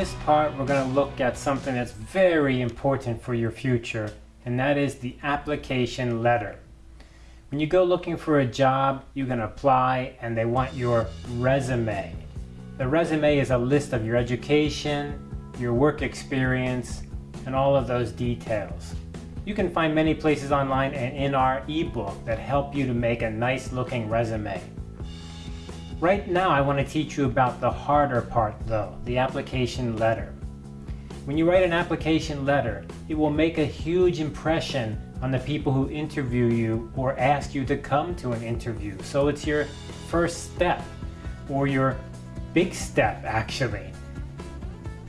this part, we're going to look at something that's very important for your future, and that is the application letter. When you go looking for a job, you can apply and they want your resume. The resume is a list of your education, your work experience, and all of those details. You can find many places online and in our ebook that help you to make a nice looking resume. Right now I want to teach you about the harder part though, the application letter. When you write an application letter, it will make a huge impression on the people who interview you or ask you to come to an interview. So it's your first step or your big step actually.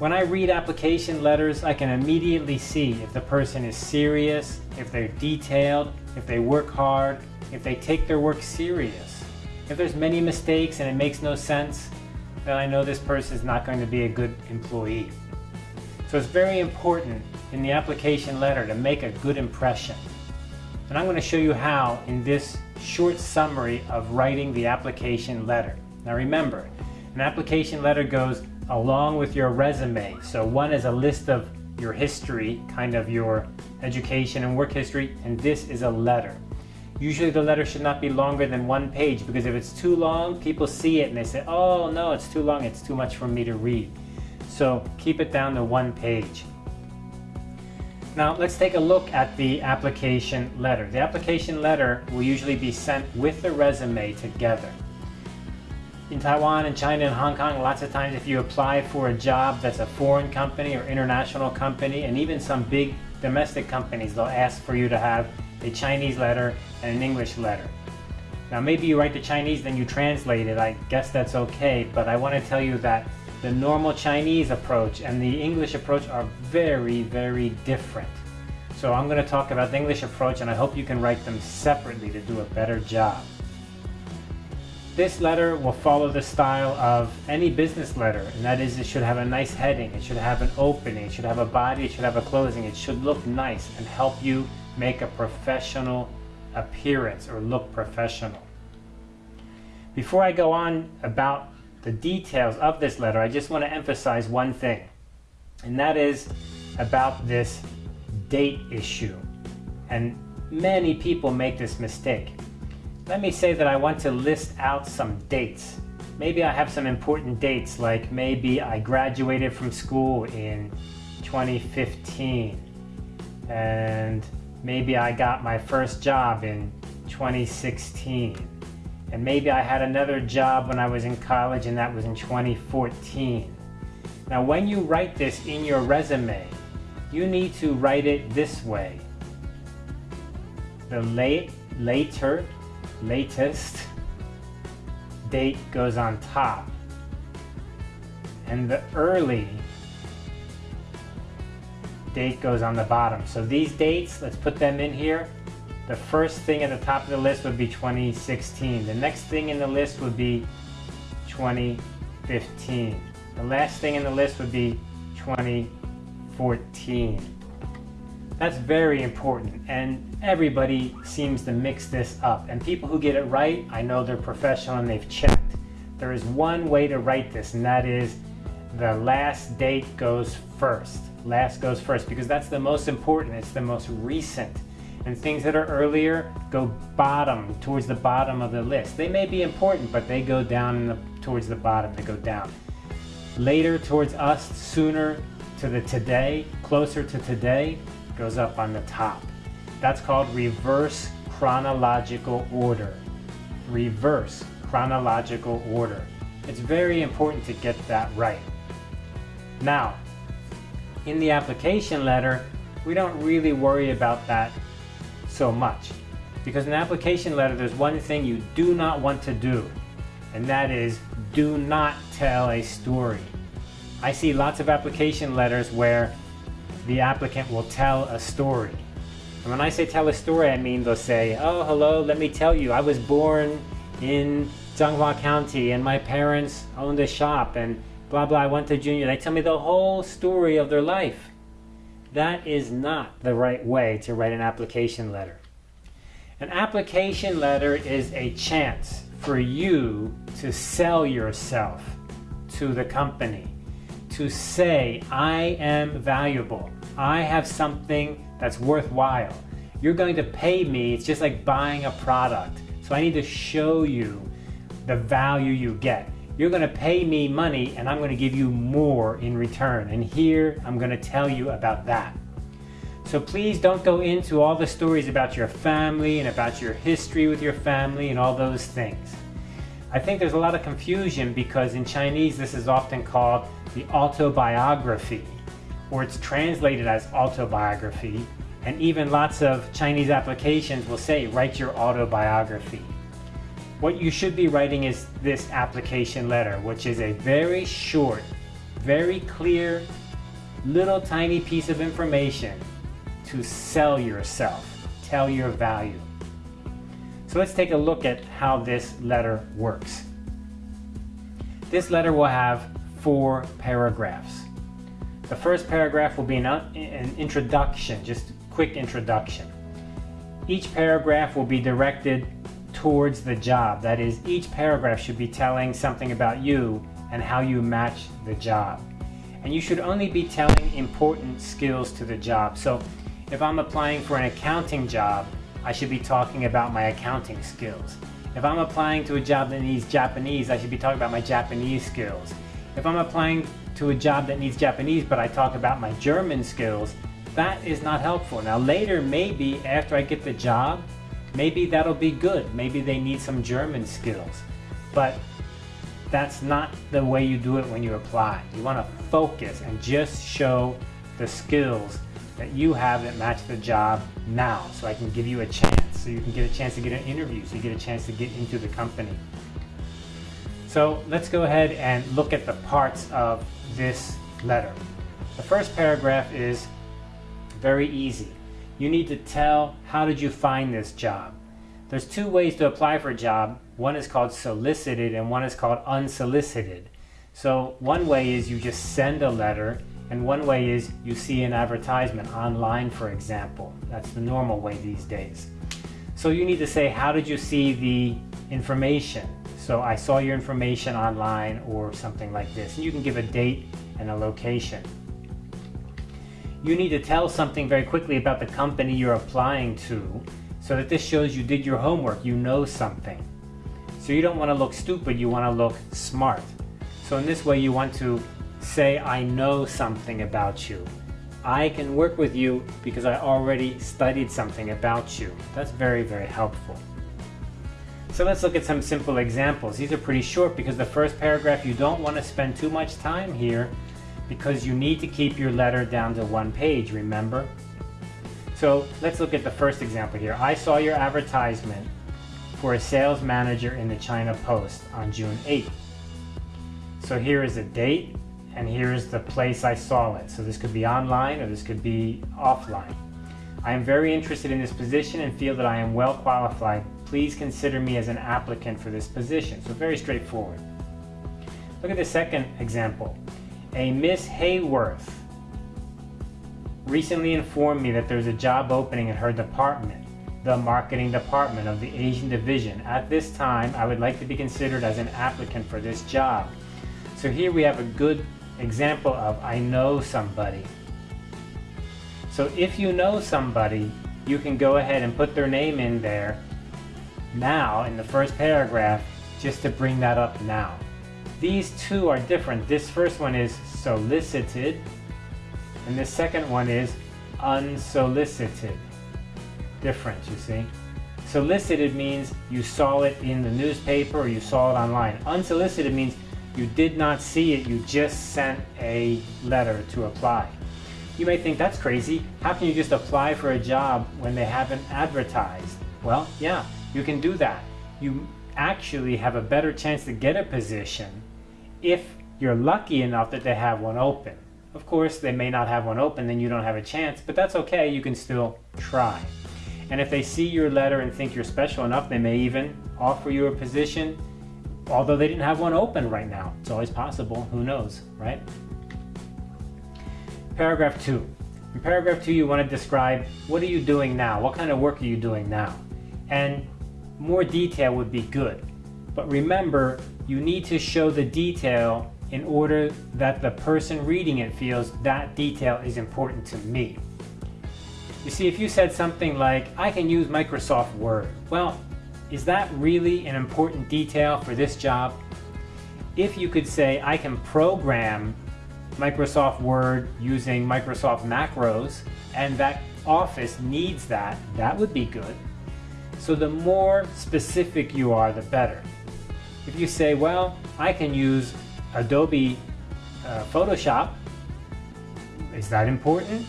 When I read application letters, I can immediately see if the person is serious, if they're detailed, if they work hard, if they take their work serious. If there's many mistakes and it makes no sense, then I know this person is not going to be a good employee. So it's very important in the application letter to make a good impression. And I'm going to show you how in this short summary of writing the application letter. Now remember, an application letter goes along with your resume. So one is a list of your history, kind of your education and work history, and this is a letter. Usually the letter should not be longer than one page because if it's too long, people see it and they say, oh no, it's too long, it's too much for me to read. So keep it down to one page. Now let's take a look at the application letter. The application letter will usually be sent with the resume together. In Taiwan and China and Hong Kong, lots of times if you apply for a job that's a foreign company or international company, and even some big domestic companies, they'll ask for you to have a Chinese letter and an English letter. Now maybe you write the Chinese then you translate it, I guess that's okay, but I want to tell you that the normal Chinese approach and the English approach are very, very different. So I'm going to talk about the English approach and I hope you can write them separately to do a better job. This letter will follow the style of any business letter, and that is it should have a nice heading, it should have an opening, it should have a body, it should have a closing, it should look nice and help you make a professional appearance or look professional. Before I go on about the details of this letter, I just want to emphasize one thing, and that is about this date issue. And many people make this mistake. Let me say that I want to list out some dates. Maybe I have some important dates, like maybe I graduated from school in 2015, and Maybe I got my first job in 2016. And maybe I had another job when I was in college and that was in 2014. Now when you write this in your resume, you need to write it this way. The late, later, latest date goes on top. And the early date goes on the bottom. So these dates, let's put them in here. The first thing at the top of the list would be 2016. The next thing in the list would be 2015. The last thing in the list would be 2014. That's very important and everybody seems to mix this up. And people who get it right, I know they're professional and they've checked. There is one way to write this and that is the last date goes first last goes first because that's the most important, it's the most recent. And things that are earlier go bottom, towards the bottom of the list. They may be important, but they go down the, towards the bottom, they go down. Later towards us, sooner to the today, closer to today, goes up on the top. That's called reverse chronological order. Reverse chronological order. It's very important to get that right. Now, in the application letter, we don't really worry about that so much. Because in application letter, there's one thing you do not want to do, and that is do not tell a story. I see lots of application letters where the applicant will tell a story. And when I say tell a story, I mean they'll say, oh, hello, let me tell you, I was born in Changhua County and my parents owned a shop and blah blah, I went to junior. They tell me the whole story of their life. That is not the right way to write an application letter. An application letter is a chance for you to sell yourself to the company. to say, I am valuable. I have something that's worthwhile. You're going to pay me. It's just like buying a product. So I need to show you the value you get. You're going to pay me money and I'm going to give you more in return. And here I'm going to tell you about that. So please don't go into all the stories about your family and about your history with your family and all those things. I think there's a lot of confusion because in Chinese this is often called the autobiography or it's translated as autobiography and even lots of Chinese applications will say write your autobiography. What you should be writing is this application letter which is a very short, very clear, little tiny piece of information to sell yourself, tell your value. So let's take a look at how this letter works. This letter will have four paragraphs. The first paragraph will be an, introduction, just a quick introduction. Each paragraph will be directed towards the job. That is, each paragraph should be telling something about you and how you match the job. And you should only be telling important skills to the job. So if I'm applying for an accounting job, I should be talking about my accounting skills. If I'm applying to a job that needs Japanese, I should be talking about my Japanese skills. If I'm applying to a job that needs Japanese, but I talk about my German skills, that is not helpful. Now later, maybe after I get the job, maybe that'll be good. Maybe they need some German skills. But that's not the way you do it when you apply. You want to focus and just show the skills that you have that match the job now so I can give you a chance so you can get a chance to get an interview so you get a chance to get into the company so let's go ahead and look at the parts of this letter the first paragraph is very easy you need to tell how did you find this job there's two ways to apply for a job one is called solicited and one is called unsolicited so one way is you just send a letter and one way is you see an advertisement online, for example. That's the normal way these days. So you need to say, how did you see the information? So I saw your information online or something like this. And you can give a date and a location. You need to tell something very quickly about the company you're applying to so that this shows you did your homework, you know something. So you don't want to look stupid, you want to look smart. So in this way you want to say I know something about you. I can work with you because I already studied something about you. That's very, very helpful. So let's look at some simple examples. These are pretty short because the first paragraph, you don't want to spend too much time here because you need to keep your letter down to one page, remember? So let's look at the first example here. I saw your advertisement for a sales manager in the China Post on June 8th. So here is a date, and here's the place I saw it. So this could be online or this could be offline. I am very interested in this position and feel that I am well qualified. Please consider me as an applicant for this position. So very straightforward. Look at the second example. A Miss Hayworth recently informed me that there's a job opening in her department, the marketing department of the Asian division. At this time, I would like to be considered as an applicant for this job. So here we have a good example of I know somebody. So if you know somebody, you can go ahead and put their name in there now in the first paragraph just to bring that up now. These two are different. This first one is solicited and the second one is unsolicited. Different, you see. Solicited means you saw it in the newspaper or you saw it online. Unsolicited means you did not see it, you just sent a letter to apply. You may think that's crazy. How can you just apply for a job when they haven't advertised? Well, yeah, you can do that. You actually have a better chance to get a position if you're lucky enough that they have one open. Of course, they may not have one open, then you don't have a chance, but that's okay, you can still try. And if they see your letter and think you're special enough, they may even offer you a position although they didn't have one open right now. It's always possible, who knows, right? Paragraph two. In paragraph two, you want to describe what are you doing now? What kind of work are you doing now? And more detail would be good. But remember, you need to show the detail in order that the person reading it feels that detail is important to me. You see, if you said something like, I can use Microsoft Word, well, is that really an important detail for this job? If you could say, I can program Microsoft Word using Microsoft macros, and that office needs that, that would be good. So the more specific you are, the better. If you say, well, I can use Adobe uh, Photoshop, is that important?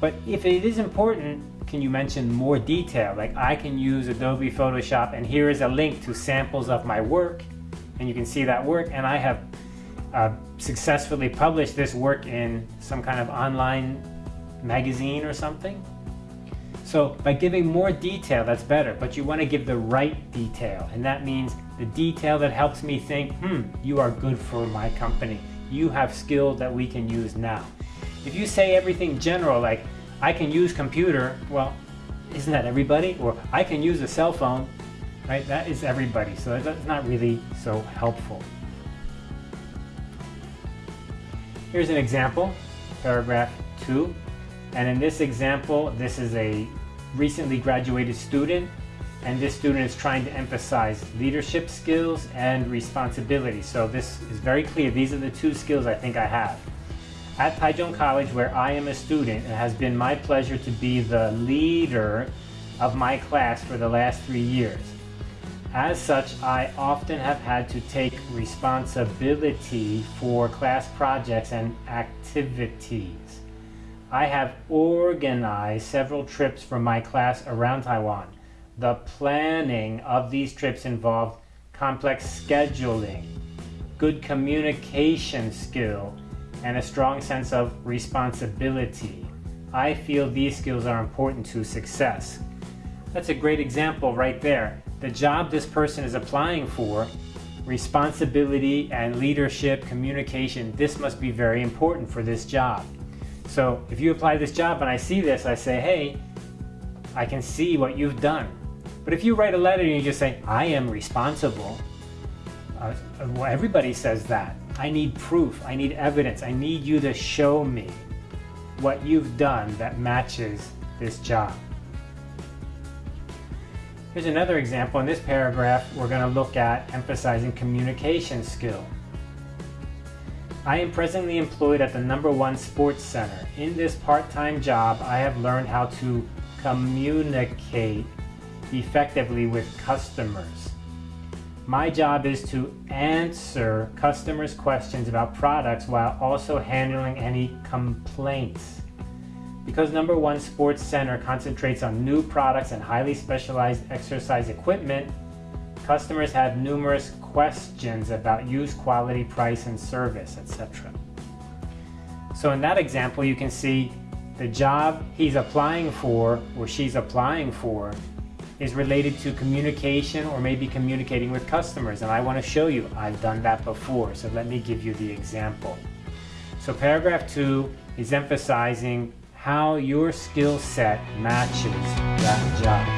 But if it is important, can you mention more detail? Like I can use Adobe Photoshop and here is a link to samples of my work and you can see that work and I have uh, successfully published this work in some kind of online magazine or something. So by giving more detail, that's better, but you want to give the right detail. And that means the detail that helps me think, hmm, you are good for my company. You have skills that we can use now. If you say everything general, like, I can use computer, well, isn't that everybody? Or I can use a cell phone, right? That is everybody, so that's not really so helpful. Here's an example, paragraph two. And in this example, this is a recently graduated student and this student is trying to emphasize leadership skills and responsibility. So this is very clear. These are the two skills I think I have. At Taichung College, where I am a student, it has been my pleasure to be the leader of my class for the last three years. As such, I often have had to take responsibility for class projects and activities. I have organized several trips for my class around Taiwan. The planning of these trips involved complex scheduling, good communication skill, and a strong sense of responsibility. I feel these skills are important to success. That's a great example right there. The job this person is applying for, responsibility and leadership, communication, this must be very important for this job. So if you apply this job and I see this, I say, hey, I can see what you've done. But if you write a letter and you just say, I am responsible, uh, well, everybody says that. I need proof, I need evidence, I need you to show me what you've done that matches this job. Here's another example. In this paragraph, we're going to look at emphasizing communication skill. I am presently employed at the number one sports center. In this part-time job, I have learned how to communicate effectively with customers. My job is to answer customers' questions about products while also handling any complaints. Because number one sports center concentrates on new products and highly specialized exercise equipment, Customers have numerous questions about use, quality, price, and service, etc. So in that example, you can see the job he's applying for or she's applying for is related to communication or maybe communicating with customers. And I want to show you, I've done that before. So let me give you the example. So paragraph two is emphasizing how your skill set matches that job.